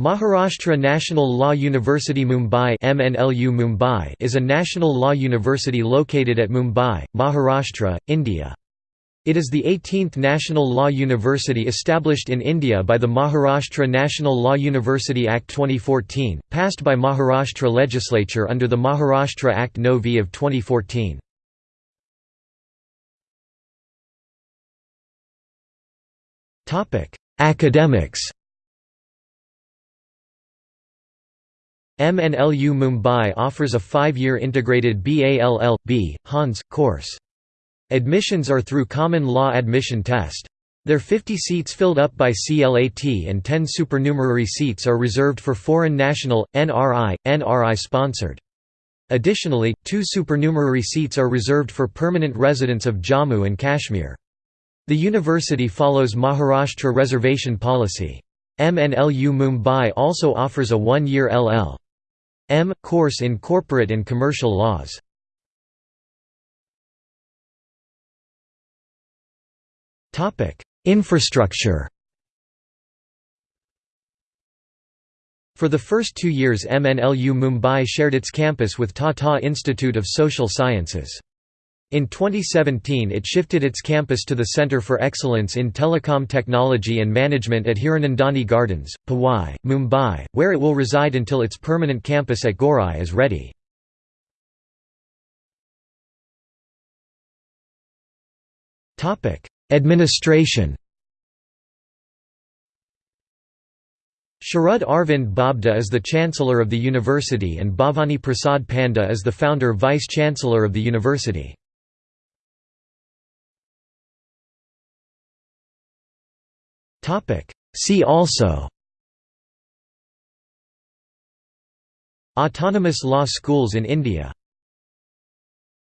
Maharashtra National Law University Mumbai MNLU Mumbai is a national law university located at Mumbai, Maharashtra, India. It is the 18th national law university established in India by the Maharashtra National Law University Act 2014, passed by Maharashtra legislature under the Maharashtra Act No V of 2014. Academics MNLU Mumbai offers a five-year integrated BALL.B. Hons, course. Admissions are through Common Law Admission Test. Their 50 seats filled up by CLAT and 10 supernumerary seats are reserved for foreign national, NRI, NRI sponsored. Additionally, two supernumerary seats are reserved for permanent residents of Jammu and Kashmir. The university follows Maharashtra reservation policy. MNLU Mumbai also offers a one-year LL. M. Course in Corporate and Commercial Laws. Infrastructure For the first two years MNLU Mumbai shared its campus with Tata Institute of Social Sciences. In 2017 it shifted its campus to the Centre for Excellence in Telecom Technology and Management at Hiranandani Gardens, Powai, Mumbai, where it will reside until its permanent campus at Gorai is ready. Administration Sharad Arvind Bobde is the Chancellor of the university and Bhavani Prasad Panda is the founder Vice-Chancellor of the university. See also. Autonomous law schools in India